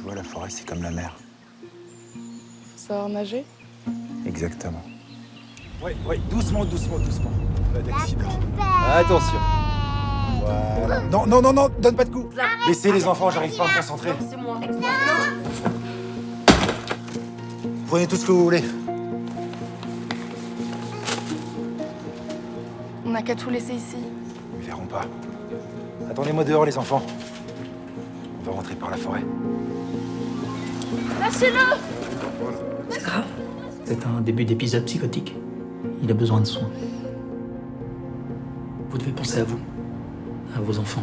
vois, la forêt, c'est comme la mer. Faut savoir nager Exactement. Ouais, ouais, doucement, doucement, doucement. Pas d'accident. Attention. Voilà. Non, non, non, non, donne pas de coups. Laissez les enfants, j'arrive pas à me concentrer. C'est moi. Prenez tout ce que vous voulez. On n'a qu'à tout laisser ici. Ils verront pas. Attendez-moi dehors, les enfants. On va rentrer par la forêt. Lâchez-le C'est grave. C'est un début d'épisode psychotique. Il a besoin de soins. Vous devez penser à vous, à vos enfants.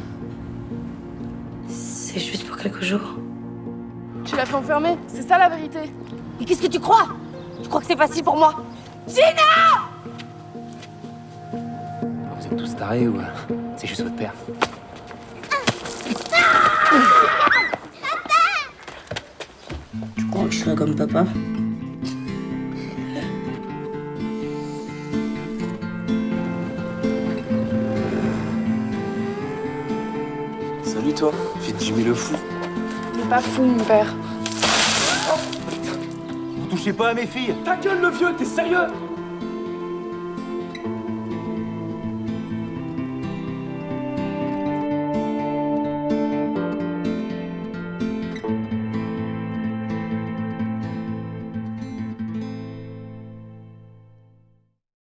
C'est juste pour quelques jours. Tu l'as fait enfermer, c'est ça la vérité. Mais qu'est-ce que tu crois? Tu crois que c'est facile pour moi? Vous êtes tous tarés ou euh, c'est juste votre père? Tu crois que je serai comme papa Salut toi, fais de Jimmy le fou. Il est pas fou, mon père. Vous touchez pas à mes filles Ta gueule, le vieux, t'es sérieux?